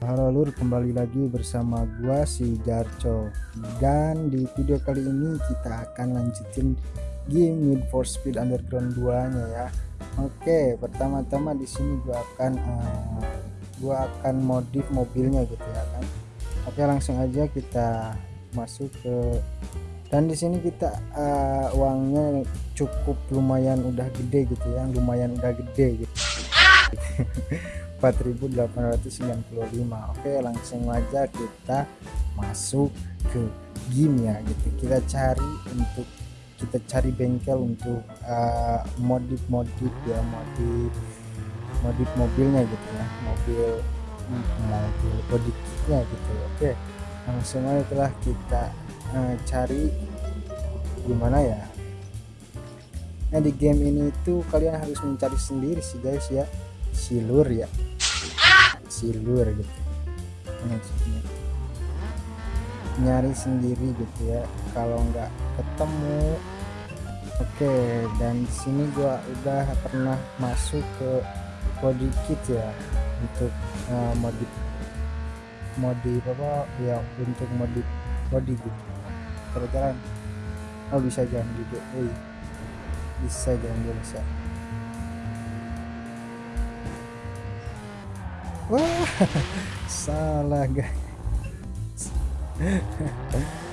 Halo lur kembali lagi bersama gua si Jarco. Dan di video kali ini kita akan lanjutin game Need for Speed Underground 2 nya ya. Oke pertama-tama di sini gua akan uh, gua akan modif mobilnya gitu ya kan. Oke langsung aja kita masuk ke dan di sini kita uh, uangnya cukup lumayan udah gede gitu ya lumayan udah gede gitu 4895 oke langsung aja kita masuk ke game ya gitu. Kita cari untuk kita cari bengkel untuk uh, modif modif ya modif modif mobilnya gitu ya. Mobil mobil body kitnya gitu. Oke langsung aja telah kita uh, cari gimana ya. Nah di game ini itu kalian harus mencari sendiri sih guys ya silur ya. Silur gitu. Maksudnya. Nyari sendiri gitu ya. Kalau nggak ketemu oke. Dan di sini gua udah pernah masuk ke body kit ya. Untuk uh, modif modif apa? Ya untuk modif body gitu. Kalau jalan oh bisa jalan juga eh bisa jalan bisa wah salah guys.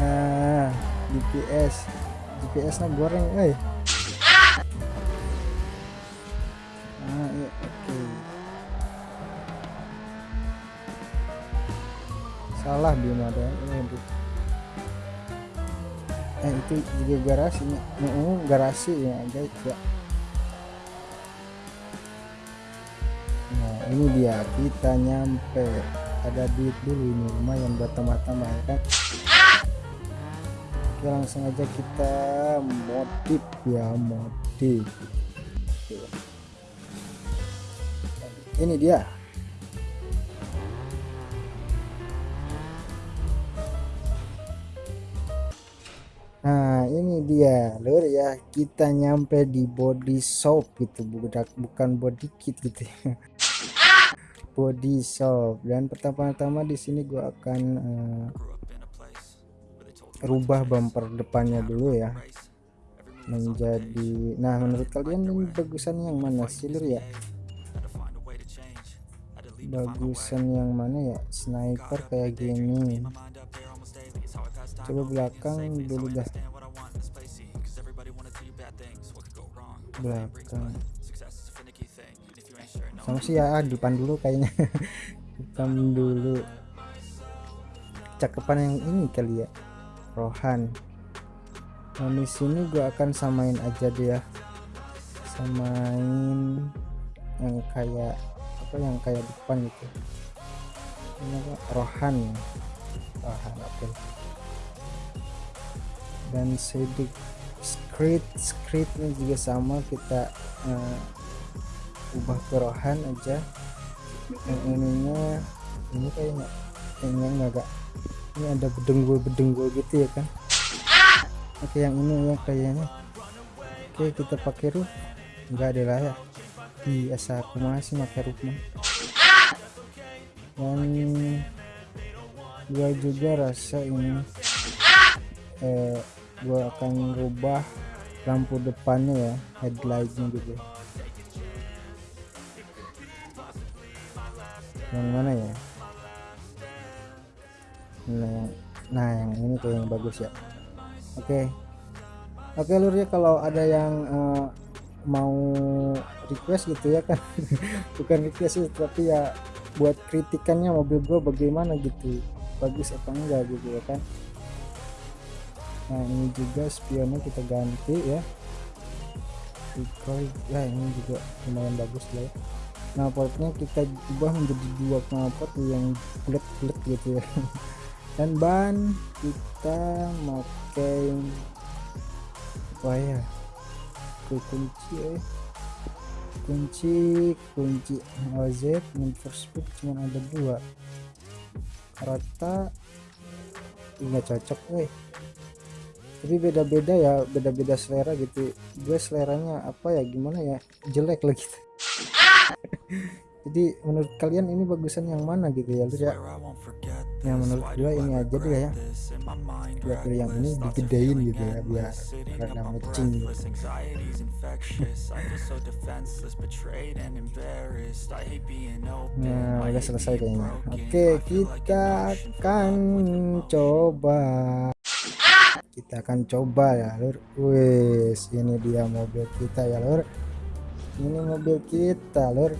Ah GPS GPS nah goreng eh ah iya oke. Okay. salah dia ada. Eh, eh itu juga garasinya uh, garasi ya guys ya ini dia kita nyampe. Ada duit dulu ini lumayan buat tambah-tambah ya kan? Oke langsung aja kita modif ya modif. Ini dia. Nah ini dia. Lur ya kita nyampe di body shop gitu. Bukan body kit gitu ya body shop. Dan pertama-tama di sini gua akan uh, rubah bumper depannya dulu ya. Menjadi nah menurut kalian ini bagusan yang mana? Silur ya? Bagusan yang mana ya? Sniper kayak gini. Coba belakang dulu dah. Belakang sama sih ya depan dulu kayaknya. Depan dulu. Cakepan yang ini kali ya rohan. Nah di sini gua akan samain aja dia. Samain yang kayak apa yang kayak depan gitu. Ini apa? Rohan. Rohan oke. Okay. dan sedik script scriptnya juga sama kita uh, ubah kerohan aja. Yang ininya ini kayaknya kayaknya agak ini ada bedenggul bedenggul gitu ya kan? Oke yang ini ya kayaknya. Oke kita pakai roof. Enggak ada lah ya. Biasa aku masih pakai mah dan gua juga rasa ini eh, gua akan rubah lampu depannya ya headlightnya gitu yang mana ya? Nah yang nah yang ini tuh yang bagus ya. Oke. Okay. oke okay, lur ya kalau ada yang uh, mau request gitu ya kan? Bukan request sih tapi ya buat kritikannya mobil gue bagaimana gitu. Bagus apa enggak gitu ya kan? Nah ini juga spionnya kita ganti ya. Ya ini juga lumayan bagus lah ya knalpotnya kita ubah menjadi dua knalpot yang bulat-bulat gitu ya. Dan ban kita pakai apa ya? Kunci eh. kunci kunci OZ for speed cuma ada dua. Rata nggak cocok eh. Tapi beda-beda ya beda-beda selera gitu. Gue seleranya apa ya gimana ya? Jelek lagi gitu jadi menurut kalian ini bagusan yang mana gitu ya? Lur ya yang menurut gue ini aja deh ya. biar yang ini digedein gitu ya biar rada matching gitu. nah udah selesai kayaknya. oke kita akan coba. kita akan coba ya lur. Wes ini dia mobil kita ya lur. Ini mobil kita lur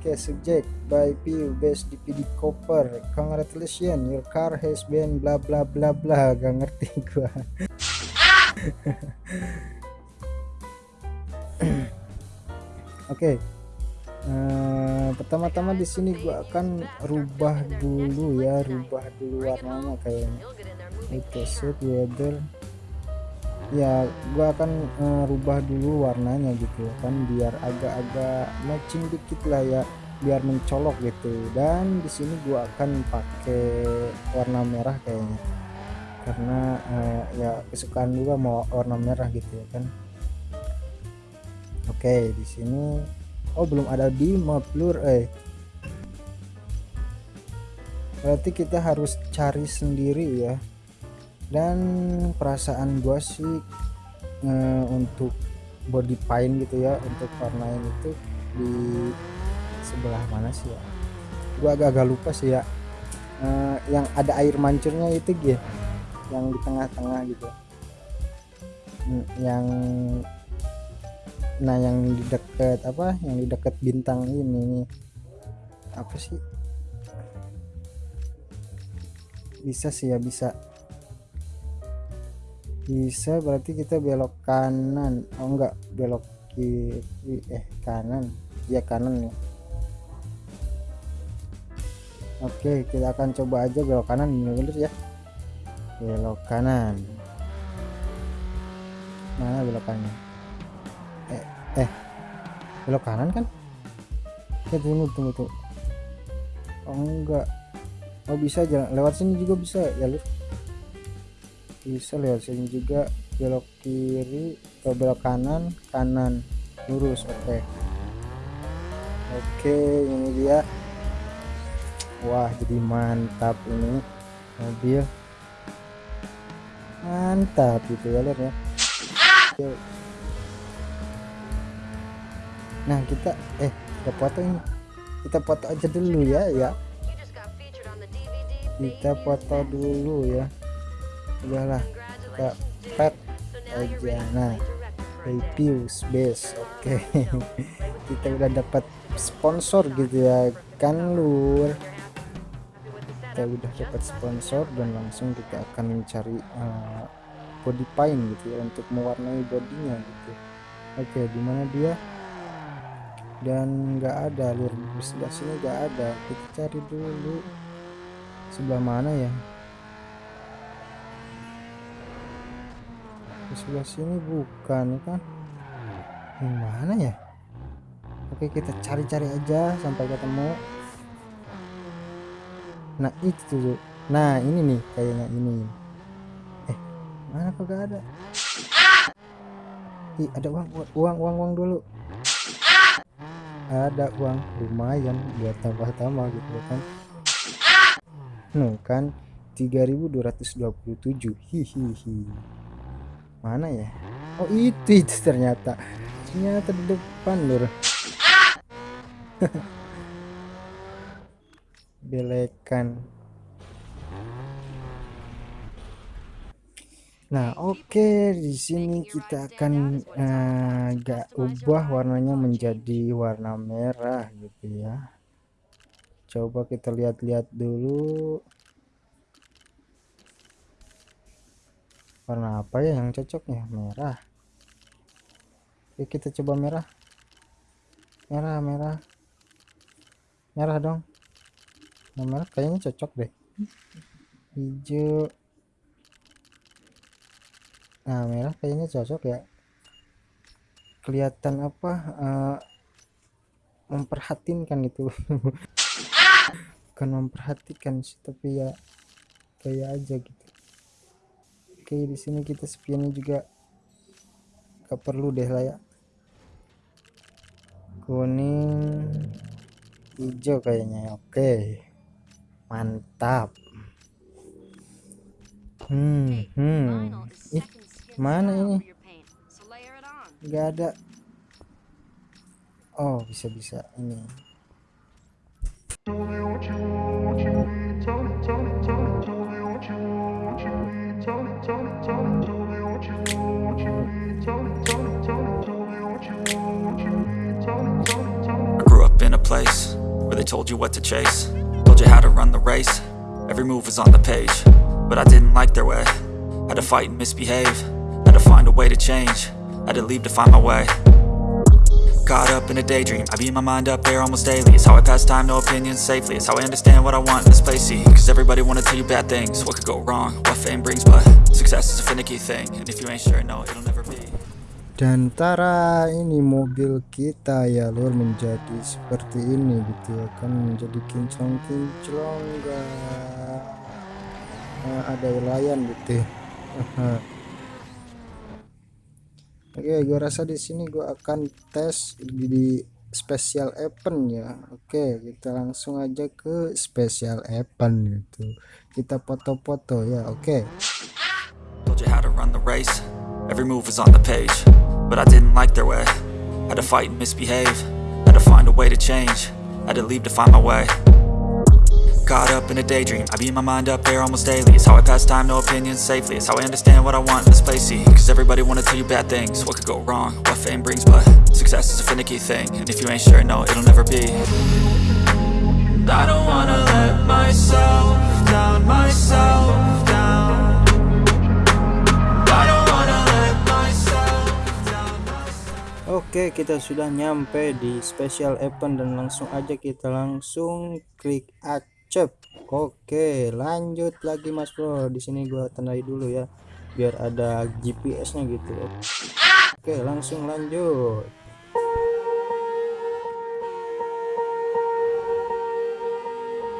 Oke, subject by P best DPD copper. Congratulations, your car has been bla bla bla bla. Gak ngerti gua. Oke. Okay. Uh, eh, pertama-tama di sini gua akan rubah dulu ya, rubah dulu warnanya kayaknya. Oke, okay, set weather ya gua akan uh, rubah dulu warnanya gitu kan biar agak-agak matching dikit lah ya biar mencolok gitu. Dan di sini gua akan pakai warna merah kayaknya. Karena uh, ya kesukaan juga mau warna merah gitu ya kan. Oke di sini oh belum ada di map lur eh. Berarti kita harus cari sendiri ya dan perasaan gua sih e, untuk body paint gitu ya untuk warnain itu di sebelah mana sih ya? Gua agak-agak lupa sih ya. E, yang ada air mancurnya itu gitu yang di tengah-tengah gitu. Hmm, yang nah yang di dekat apa yang di dekat bintang ini. Apa sih? Bisa sih ya bisa bisa berarti kita belok kanan. Oh enggak. Belok kiri. Eh kanan. Ya kanan ya. Oke kita akan coba aja belok kanan. Bener ya. Belok kanan. Mana belokannya? Eh eh. Belok kanan kan? Ya tunggu tunggu tuh oh enggak. Oh bisa jalan lewat sini juga bisa ya lu bisa lihat sini juga belok kiri atau belok kanan kanan lurus oke. Okay. oke okay, ini dia. Wah jadi mantap ini mobil. Mantap gitu ya lihat ya. Nah kita eh kita foto ini. Kita foto aja dulu ya ya. Kita foto dulu ya udahlah kita pet aja. Nah reviews base oke. Okay. kita udah dapat sponsor gitu ya kan lur? Kita udah dapat sponsor dan langsung kita akan mencari uh, body paint gitu ya untuk mewarnai bodinya gitu. Oke okay, di mana dia? Dan nggak ada lur. Sebelah sini nggak ada. Kita cari dulu. Sebelah mana ya di sebelah sini bukan kan yang mana ya? Oke kita cari-cari aja sampai ketemu. Nah itu tuh nah ini nih kayaknya ini. Eh mana kok gak ada? Ih, ada uang uang uang uang dulu. Ada uang lumayan buat tambah-tambah gitu kan. Nuh kan 3227 hihihi mana ya oh itu itu ternyata ternyata di depan lur belekan Nah, oke, okay. di sini kita akan uh, agak ubah warnanya menjadi warna merah gitu ya. Coba kita lihat-lihat dulu. Warna apa ya yang cocok ya merah. Oke kita coba merah. Merah merah. Merah dong. Nah, merah kayaknya cocok deh. Hijau. Nah merah kayaknya cocok ya. Kelihatan apa uh, memperhatinkan itu. Bukan memperhatikan sih tapi ya kayak aja gitu oke di sini kita spionnya juga gak perlu deh lah ya. Kuning hijau kayaknya. Oke mantap. Hmm hmm. ih mana ini? nggak ada. Oh bisa bisa ini place Where they told you what to chase. Told you how to run the race. Every move was on the page But I didn't like their way. Had to fight and misbehave. Had to find a way to change. Had to leave to find my way. Caught up in a daydream. I beat my mind up there almost daily. It's how I pass time, no opinions safely. It's how I understand what I want in this place See, cause everybody wanna tell you bad things. What could go wrong, what fame brings But success is a finicky thing. And if you ain't sure, no, it'll dan tara ini mobil kita ya lur menjadi seperti ini gitu ya kan menjadi kinclong-kinclong enggak nah, ada layan gitu ya. oke gua rasa di sini gua akan tes di special event ya. Oke kita langsung aja ke special event gitu. Kita foto-foto ya oke Every move was on the page But I didn't like their way. Had to fight and misbehave Had to find a way to change. Had to leave to find my way. Caught up in a daydream I beat my mind up there almost daily. It's how I pass time, no opinions safely. It's how I understand what I want in this place See, cause everybody wanna tell you bad things. What could go wrong, what fame brings But success is a finicky thing. And if you ain't sure, no, it'll never be. I don't wanna let myself Oke kita sudah nyampe di special event dan langsung aja kita langsung klik accept. Oke lanjut lagi mas bro. Di sini gua tandai dulu ya biar ada GPS nya gitu. Oke langsung lanjut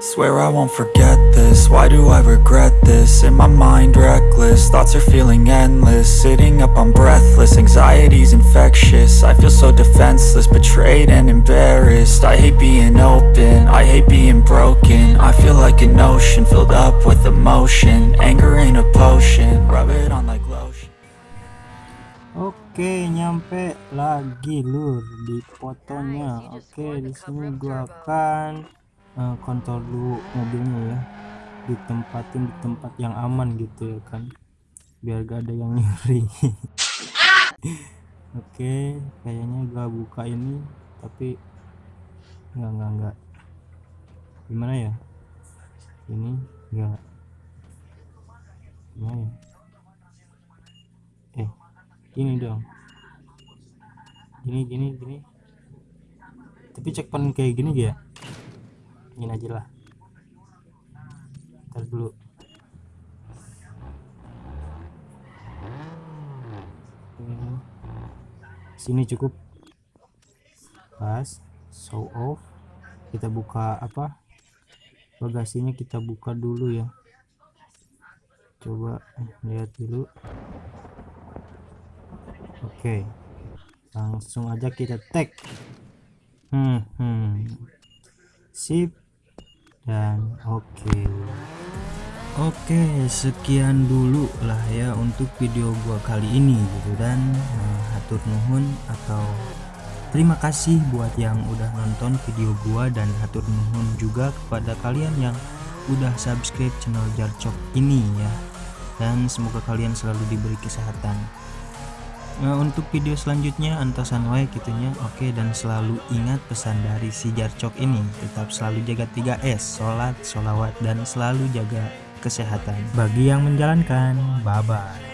Swear I won't forget this, why do I regret this? In my mind reckless, thoughts are feeling endless. Sitting up I'm breathless, anxiety's infectious. I feel so defenseless, betrayed and embarrassed. I hate being open, I hate being broken. I feel like an ocean, filled up with emotion. Anger ain't a potion, rub it on like lotion. Oke, nyampe lagi lur di fotonya. Oke, di sini gua akan uh, kontrol dulu mobilnya ya. Ditempatin di tempat yang aman gitu ya kan. Biar gak ada yang nyuri. Oke kayaknya gak buka ini tapi enggak enggak enggak gimana ya? Ini enggak gimana ya? Eh gini dong. Gini gini gini. Tapi cek pan kayak gini ya ini aja lah. Ntar dulu. Sini cukup. Pas. Show off. Kita buka apa? Bagasinya kita buka dulu ya. Coba lihat dulu. Oke. Langsung aja kita tag. Hmm, hmm. sip dan oke. Oke sekian dulu lah ya untuk video gua kali ini gitu dan uh, hatur nuhun atau terima kasih buat yang udah nonton video gua dan hatur nuhun juga kepada kalian yang udah subscribe channel Jarcok ini ya. Dan semoga kalian selalu diberi kesehatan Nah, untuk video selanjutnya antasan wae gitunya. Oke dan selalu ingat pesan dari si Jarcok ini. Tetap selalu jaga 3S sholat sholawat dan selalu jaga kesehatan. Bagi yang menjalankan bye bye